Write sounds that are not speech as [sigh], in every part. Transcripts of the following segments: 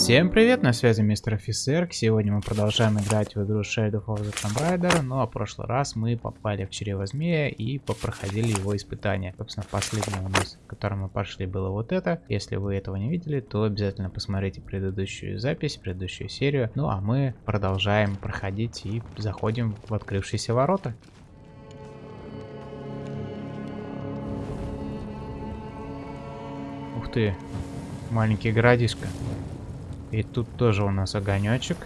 Всем привет, на связи мистер офицер. Сегодня мы продолжаем играть в игру Shadow of the Tomb Raider. А в прошлый раз мы попали в чрево змея и попроходили его испытания. Собственно, последнее у нас, в котором мы пошли, было вот это. Если вы этого не видели, то обязательно посмотрите предыдущую запись, предыдущую серию. Ну а мы продолжаем проходить и заходим в открывшиеся ворота. Ух ты, маленький городишко. И тут тоже у нас огонечек.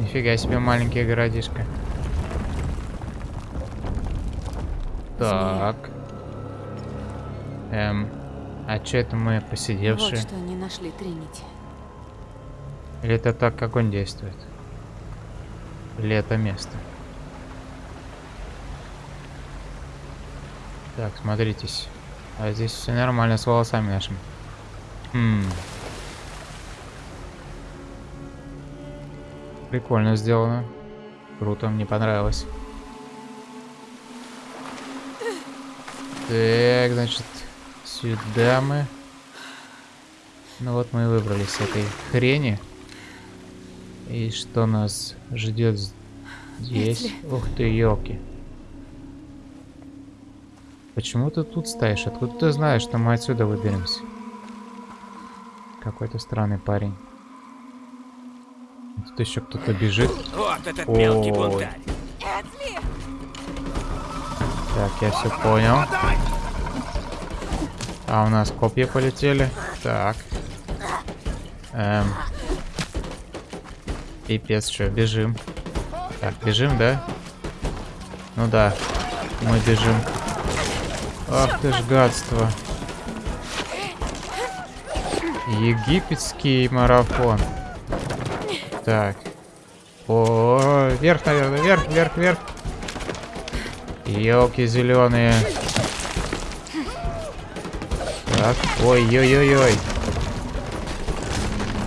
Нифига себе маленький городишко. Так. Эм, а что это мы посидевшие? Вот что не нашли Тринити. Или это так огонь действует? Или это место? Так, смотритесь. А здесь все нормально с волосами нашими. Хм. Прикольно сделано. Круто, мне понравилось. Так, значит, сюда мы. Ну вот мы и выбрались с этой хрени. И что нас ждет здесь? Ух ты, елки. Почему ты тут стоишь? Откуда ты знаешь, что мы отсюда выберемся? Какой-то странный парень. Тут еще кто-то бежит. Вот этот Ой. мелкий бунтарь. Так, я все понял. А у нас копья полетели. Так. Эм. Пипец, что, бежим. Так, бежим, да? Ну да, мы бежим. Ах ты ж гадство. Египетский марафон. Так. О, вверх, наверное, вверх, вверх, вверх. Елки зеленые. Так, ой-ой-ой-ой.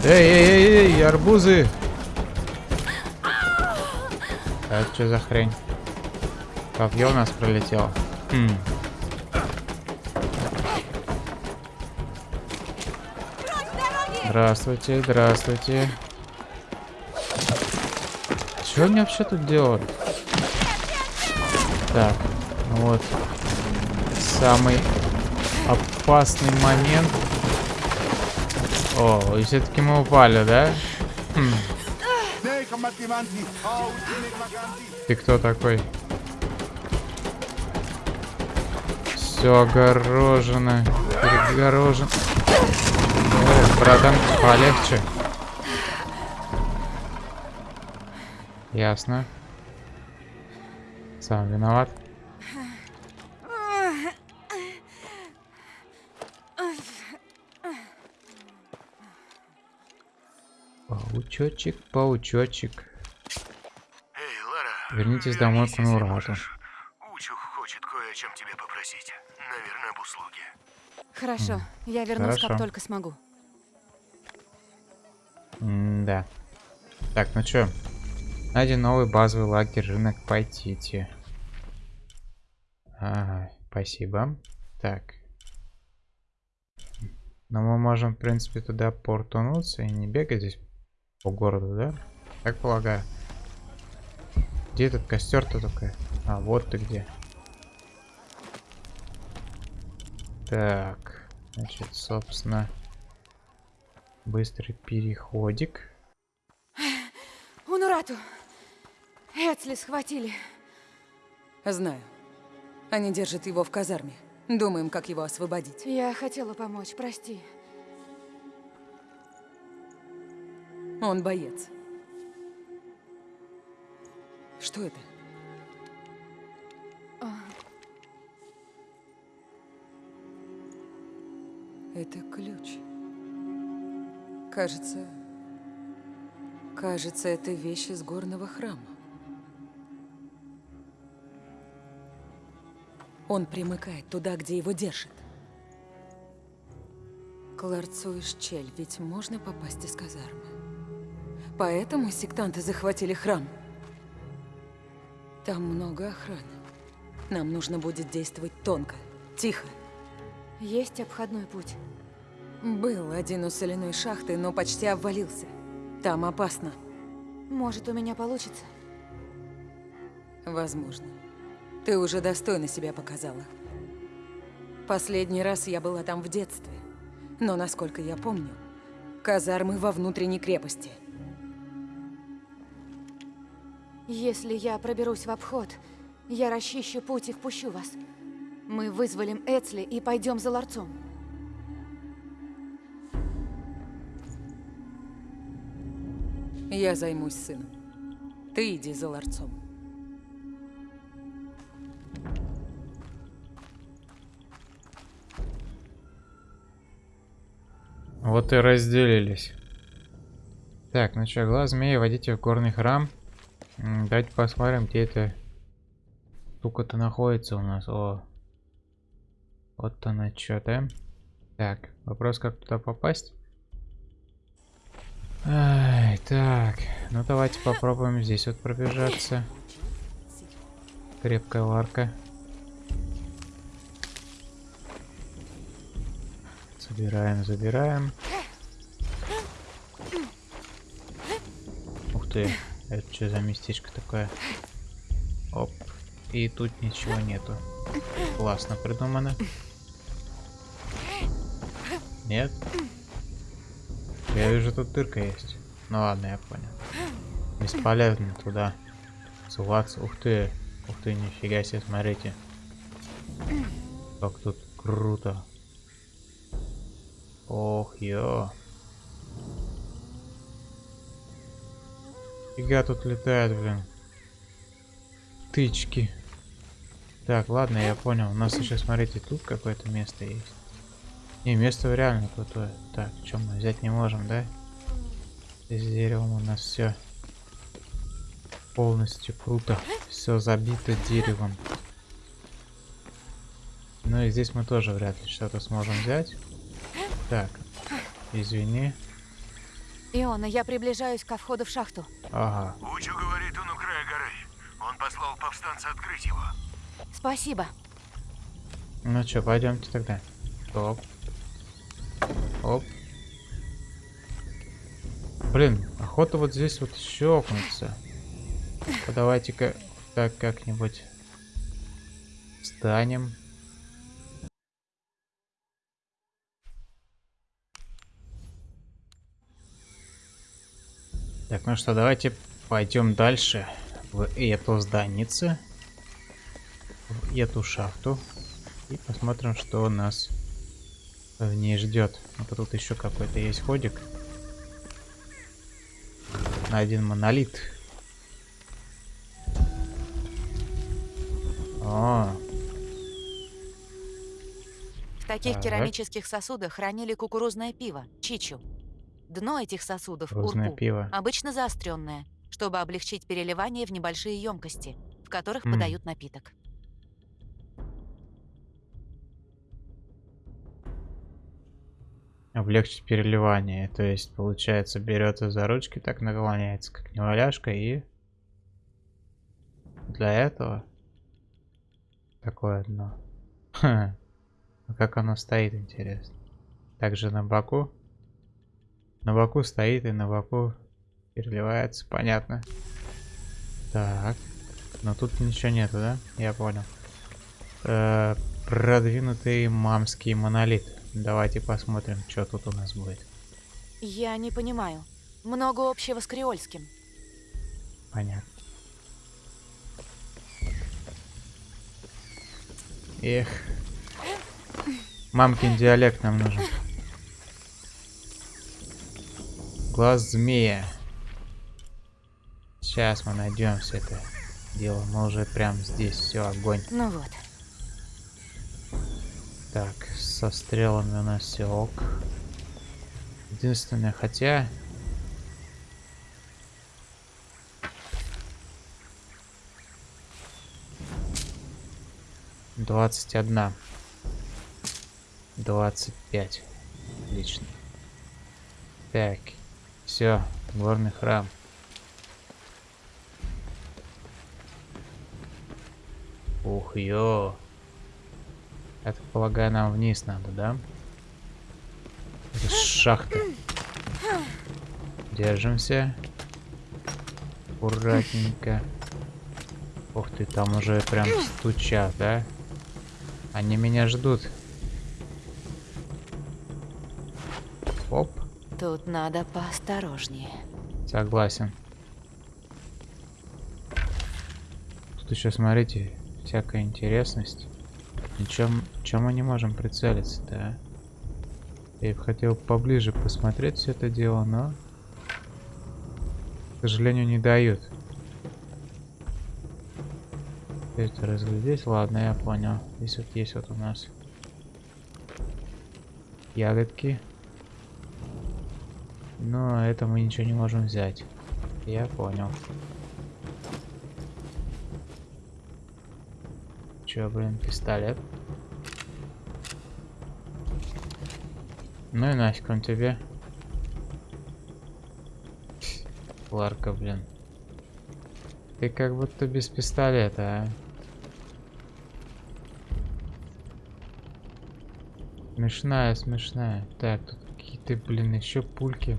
Эй-эй-эй, арбузы. А что за хрень? Копье у нас пролетело. Хм. Здравствуйте, здравствуйте. Что они вообще тут делают? Так, ну вот. Самый опасный момент. О, и все-таки мы упали, да? Хм, ты кто такой? Все огорожено. Перегорожено. Братан, полегче. Ясно. Сам виноват. Паучочек, паучочек. Эй, Лара. Вернитесь домой к Нурату. Учух хочет кое о чем тебе попросить. Наверное, об услуге. Хорошо, я вернусь, хорошо. как только смогу. Да. Так, ну чё? Найден новый базовый лагерь, рынок Пайтити. Ага, спасибо. Так. Но мы можем, в принципе, туда портунуться и не бегать здесь по городу, да? Так полагаю. Где этот костер-то такой? А, вот ты где. Так, значит, собственно, быстрый переходик. Унурату! Эцли схватили. Знаю. Они держат его в казарме. Думаем, как его освободить. Я хотела помочь, прости. Он боец. Что это? А. Это ключ. Кажется... Кажется, это вещь из горного храма. Он примыкает туда, где его держат. К ларцу Ишчель ведь можно попасть из казармы. Поэтому сектанты захватили храм. Там много охраны. Нам нужно будет действовать тонко, тихо. Есть обходной путь. Был один у соляной шахты, но почти обвалился. Там опасно. Может, у меня получится? Возможно. Ты уже достойно себя показала. Последний раз я была там в детстве. Но, насколько я помню, казармы во внутренней крепости. Если я проберусь в обход, я расчищу путь и впущу вас. Мы вызволим Эцли и пойдем за ларцом. Я займусь сыном. Ты иди за ларцом. Вот и разделились. Так, ну что, глаз змеи, водите в горный храм. Давайте посмотрим, где эта штука-то находится у нас. О, вот она что, да? Так, вопрос, как туда попасть? Ай, так, ну давайте попробуем здесь вот пробежаться. Крепкая ларка. Забираем, забираем. Ух ты, это что за местечко такое? Оп. И тут ничего нету. Классно придумано. Нет? Я вижу, тут дырка есть. Ну ладно, я понял. Бесполезно туда суваться. Ух ты. Ух ты, нифига себе, смотрите. Как тут круто. Ох, ё. Фига тут летает, блин. Тычки. Так, ладно, я понял. У нас еще, смотрите, тут какое-то место есть. Не, место реально крутое. Так, что мы взять не можем, да? Здесь деревом у нас все полностью круто. Все забито деревом. Ну и здесь мы тоже вряд ли что-то сможем взять. Так, извини. Иона, я приближаюсь ко входу в шахту. Ага. Учу говорит, он у края горы. Он послал повстанца открыть его. Спасибо. Ну что, пойдемте тогда. Оп. Оп. Блин, охота вот здесь вот щелкнуться. Давайте-ка так как-нибудь встанем. Так, ну что, давайте пойдем дальше в эту зданице, в эту шахту и посмотрим, что нас в ней ждет. Вот тут еще какой-то есть ходик на один монолит. О, В таких Так. керамических сосудах хранили кукурузное пиво, чичу. Дно этих сосудов, урку, пиво. обычно заостренное, чтобы облегчить переливание в небольшие емкости, в которых М. подают напиток. Облегчить переливание. То есть, получается, берется за ручки, так наклоняется, как неваляшка, и для этого такое дно. [laughs] А как оно стоит, интересно. Также на боку. На боку стоит и на боку переливается, понятно. Так. Но тут ничего нету, да? Я понял. Э, продвинутый мамский монолит. Давайте посмотрим, что тут у нас будет. Я не понимаю. Много общего с креольским. Понятно. Эх. Мамкин диалект нам нужен. Глаз змея. Сейчас мы найдем все это дело. Мы уже прям здесь все огонь. Ну вот. Так, со стрелами у нас все ок. Единственное, хотя... Двадцать одна. Двадцать пять. Отлично. Так, все, горный храм. Ух, ё. Я так полагаю, нам вниз надо, да? Это шахта. Держимся. Аккуратненько. Ух ты, там уже прям стучат, да? Они меня ждут. Оп, Тут надо поосторожнее. согласен. Тут еще, смотрите, всякая интересность. Ничем, чем мы не можем прицелиться, да? Я бы хотел поближе посмотреть все это дело, но... К сожалению, не дают. Это разглядеть? Ладно, я понял. Здесь вот есть вот у нас ягодки. Но это мы ничего не можем взять. Я понял. Чё, блин, пистолет? Ну и нафиг он тебе. Ларка, блин. Ты как будто без пистолета, а? Смешная, смешная. Так, тут какие-то, блин, еще пульки.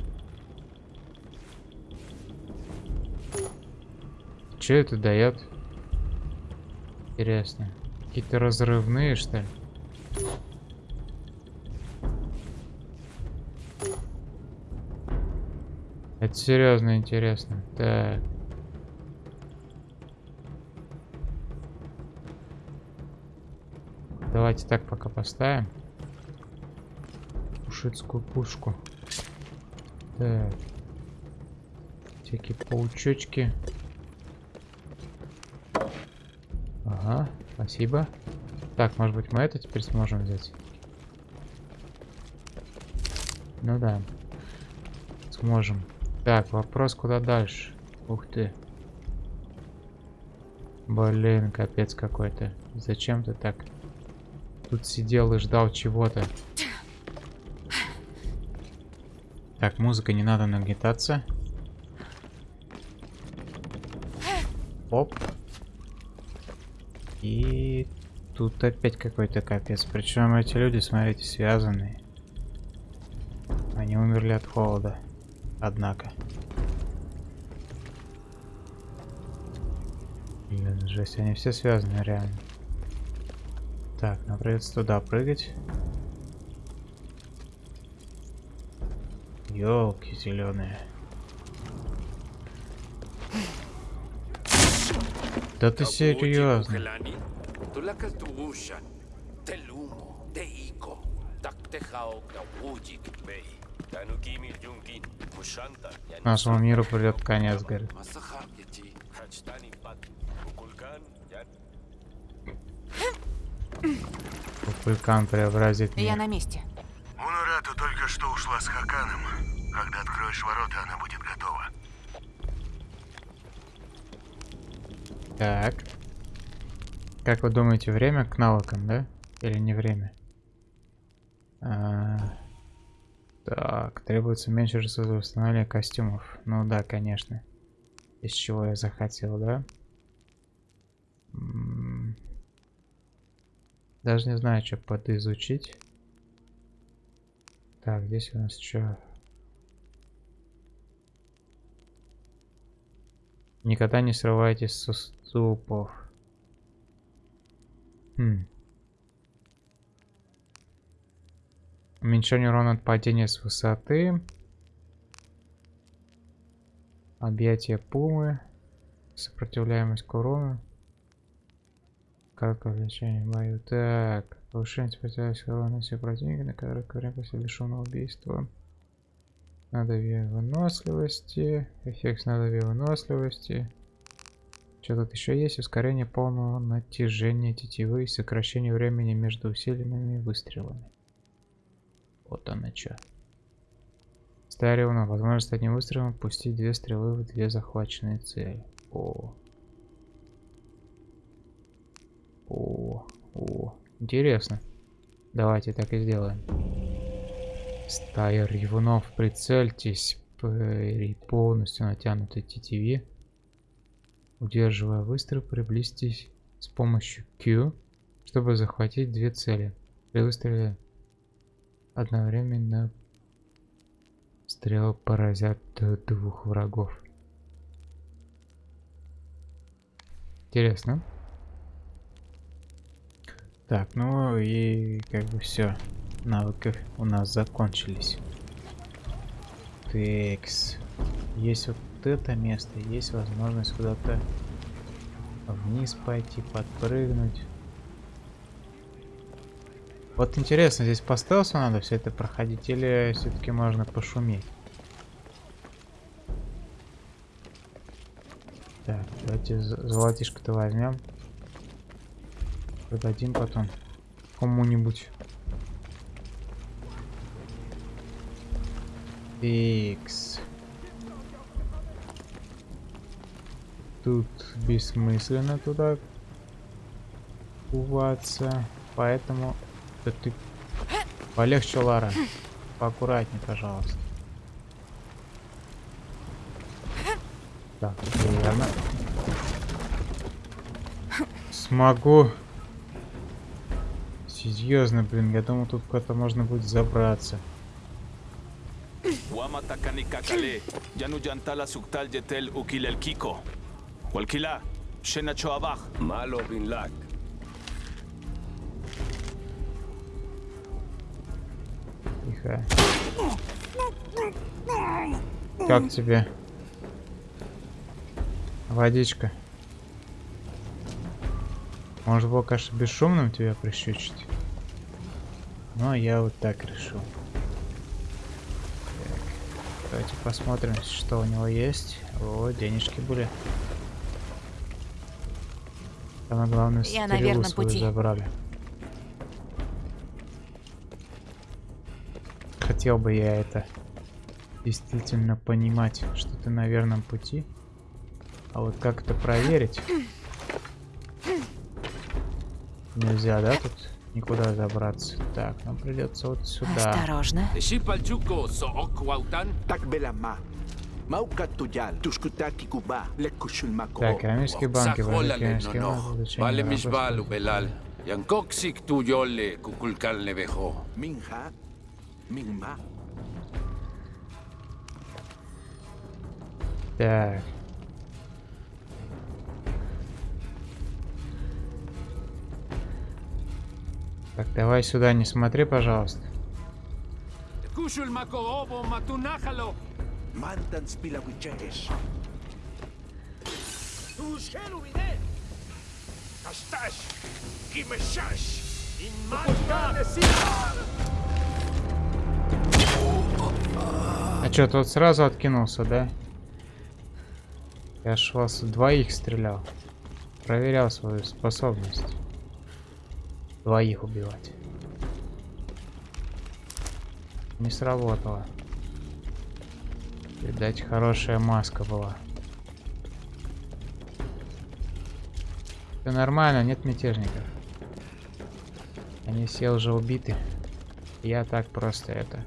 Че это дает? Интересно. Какие-то разрывные, что ли? Это серьезно интересно. Так. Давайте так пока поставим. Пушицкую пушку. Так. Всякие паучочки. Ага, спасибо. Так, может быть мы это теперь сможем взять? Ну да. Сможем. Так, вопрос куда дальше? Ух ты. Блин, капец какой-то. Зачем ты так тут сидел и ждал чего-то? Так, музыка не надо нагнетаться. Оп. И тут опять какой-то капец. Причем эти люди, смотрите, связанные. Они умерли от холода. Однако. Блин, жесть, они все связаны реально. Так, нам придется туда прыгать. Елки зеленые. Да ты серьезно? Нашему миру придет конец, говорит. Вулкан преобразит Я мир. на месте. Мунарату только что ушла с Хаканом. Когда откроешь ворота, она будет Так. Как вы думаете, время к навыкам, да? Или не время? А, так, требуется меньше ресурсов для восстановления костюмов. Ну да, конечно. Из чего я захотел, да? Даже не знаю, что подизучить. Так, здесь у нас что? Никогда не срывайтесь со ступов. Хм. Уменьшение урона от падения с высоты. Объятие пумы. Сопротивляемость к урону. Как увлечение в бою. Так. Повышение сопротивляемости к урону всех противников, на которых время после лишенного убийства. Надавие выносливости. Эффект надавия выносливости. Что тут еще есть? Ускорение полного натяжения тетивы и сокращение времени между усиленными выстрелами. Вот оно что. Стариона. Возможность одним выстрелом пустить две стрелы в две захваченные цели. О. О. О. Интересно. Давайте так и сделаем. Стая ревунов, прицельтесь при полностью натянутой тетиве. Удерживая выстрел, приблизьтесь с помощью Q, чтобы захватить две цели. При выстреле одновременно Стрелы поразят двух врагов. Интересно. Так, ну и как бы все. Навыки у нас закончились. Текс. Есть вот это место, есть возможность куда-то вниз пойти, подпрыгнуть. Вот интересно, здесь по стелсу надо все это проходить или все-таки можно пошуметь? Так, давайте золотишко-то возьмем. Продадим потом кому-нибудь. Фикс. Тут бессмысленно туда куваться, поэтому да ты полегче, Лара. Поаккуратнее, пожалуйста. Так, верно. Смогу. Серьезно, блин, я думал, тут куда-то можно будет забраться. Walkila, shena choabach. Malo bin lak. Тихо. Как тебе? Водичка. Может было, конечно, бесшумным тебя прищучить. Но я вот так решил. Так. Давайте посмотрим, что у него есть. О, денежки были. Самое главное, Я на верном пути. забрали. Хотел бы я это действительно понимать, что ты на верном пути. А вот как это проверить? Нельзя, да, тут никуда забраться. Так, нам придется вот сюда. Осторожно. Так, рамейские банки, no банки, misbalu работать? belal. Yankoksik tu yole kukulkal nevejo. Minha, minma. Так. Так, давай сюда не смотри, пожалуйста. Kushulmako obo matunahalo. Mantan spilawicheres. Tushelu ide. Kastash, kimeshash. А чё, тот сразу откинулся, да? Я ж вас двоих стрелял. Проверял свою способность. Двоих убивать. Не сработало. Видать, хорошая маска была. Все нормально, нет мятежников. Они все уже убиты. Я так просто это...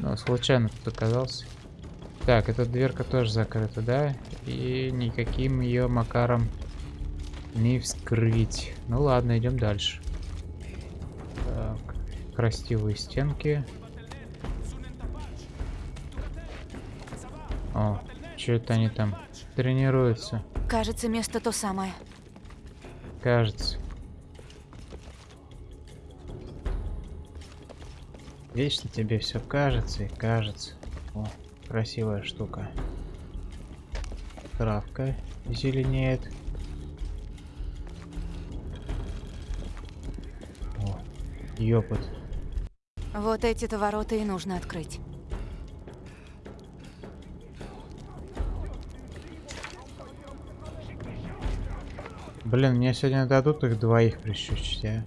Ну, случайно тут оказался. Так, эта дверка тоже закрыта, да? И никаким ее макаром не вскрыть. Ну ладно, идем дальше. Так, красивые стенки. О, что это они там тренируются? Кажется, место то самое. Кажется. Вечно тебе все кажется и кажется. О, красивая штука. Травка зеленеет. О, ёпот. Вот эти-то ворота и нужно открыть. Блин, мне сегодня дадут их двоих прищучить, а?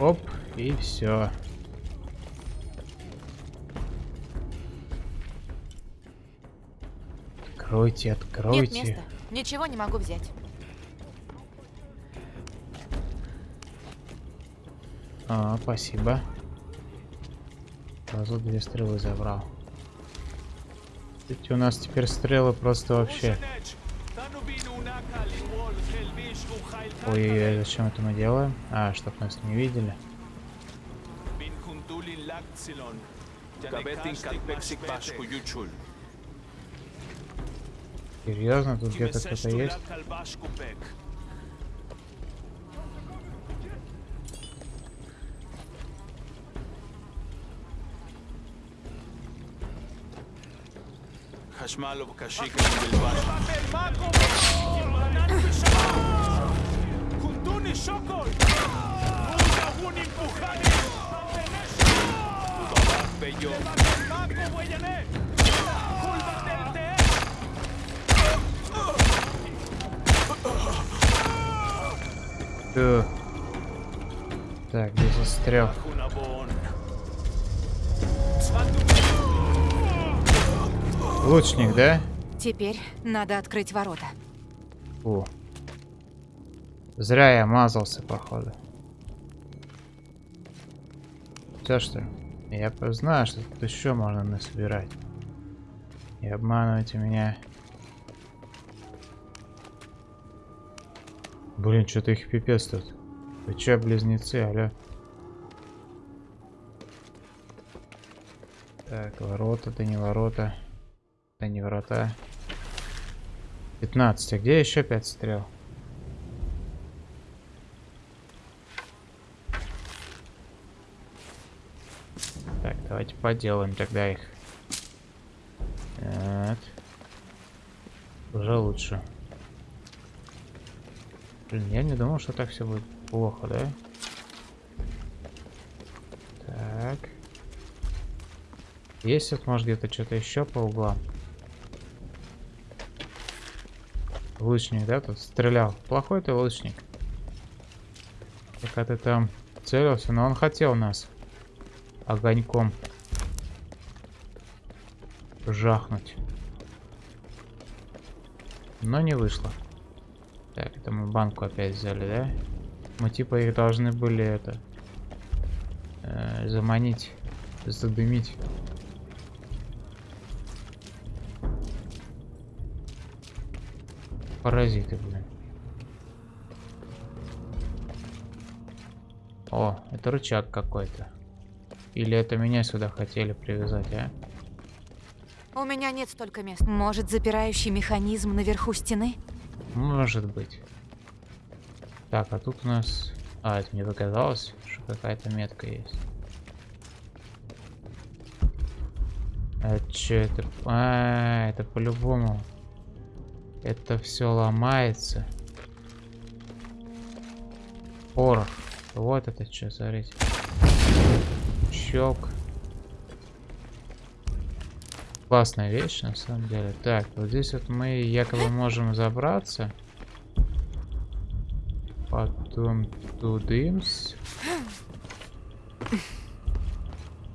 Оп, и все. Откройте, Нет откройте. места. Ничего не могу взять. А, спасибо. Сразу две стрелы забрал. Эти у нас теперь стрелы просто вообще Ой-ой-ой, зачем это мы делаем? А, чтоб нас не видели. Серьезно, тут где-то кто-то есть? Kulba Telte! Фу. Так, где застрял? Лучник, да? Теперь надо открыть ворота. Фу. Зря я мазался, походу. Все что ли? Я знаю, что тут еще можно насобирать. И обманывайте меня. Блин, что-то их пипец тут. Вы че, близнецы, алё? Так, ворота, да не ворота. Да не ворота. 15. А где еще 5 стрел? Так, давайте поделаем тогда их. Вот. Уже лучше. Блин, я не думал, что так все будет плохо, да? Так. Есть вот, может, где-то что-то еще по углам? Лучник, да, тут стрелял. Плохой ты лучник. Пока ты там целился, но он хотел нас огоньком жахнуть. Но не вышло. Так, это мы банку опять взяли, да? Мы типа их должны были это э, заманить, задымить. Паразиты, блин. О, это рычаг какой-то. Или это меня сюда хотели привязать, а? У меня нет столько мест. Может, запирающий механизм наверху стены? Может быть. Так, а тут у нас... А, это мне показалось, что какая-то метка есть. А что это? А, это по-любому. Это все ломается. Порох. Вот это что, смотрите. Щелк. Классная вещь, на самом деле. Так, вот здесь вот мы якобы можем забраться. Потом тудымс.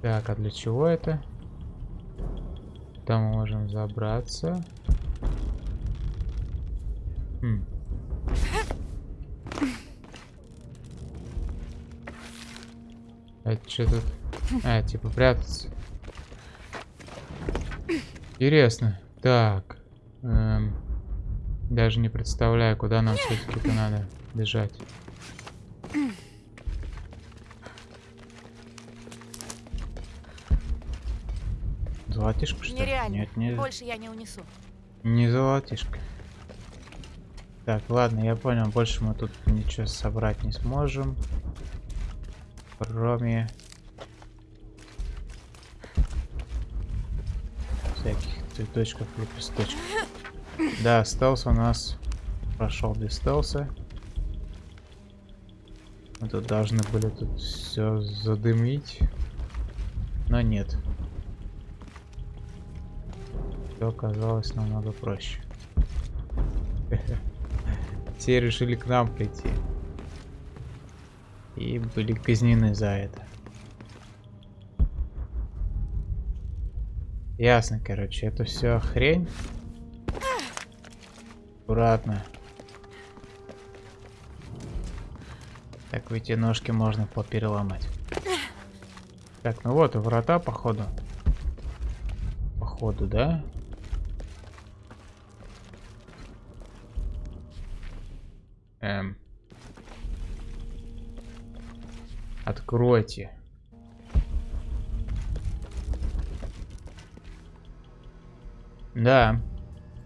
Так, а для чего это? Там мы можем забраться. Что тут? А, типа прятаться. Интересно. Так. Эм, даже не представляю, куда нам все-таки-то надо бежать. Золотишко, что ли? Нереально. Нет, не, Больше я не унесу. не золотишко. Так, ладно, я понял. Больше мы тут ничего собрать не сможем. Кроме... Всяких цветочков, лепесточков. Да, стелс у нас прошел без стелса. Мы тут должны были тут все задымить. Но нет. Все оказалось намного проще. [laughs] Все решили к нам прийти. И были казнены за это. Ясно, короче, это все хрень. Аккуратно. Так, эти ножки можно попереломать. Так, ну вот врата, походу. Походу, да? Откройте. Да,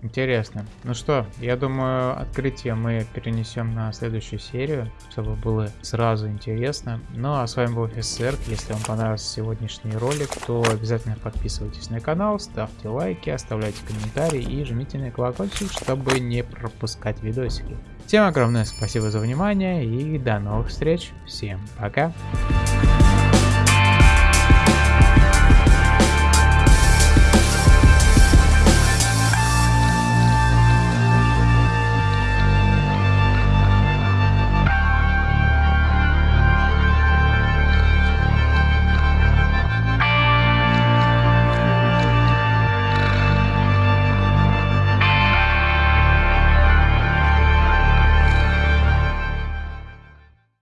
интересно. Ну что, я думаю, открытие мы перенесем на следующую серию, чтобы было сразу интересно. Ну а с вами был офицер. Если вам понравился сегодняшний ролик, то обязательно подписывайтесь на канал, ставьте лайки, оставляйте комментарии и жмите на колокольчик, чтобы не пропускать видосики. Всем огромное спасибо за внимание и до новых встреч. Всем пока.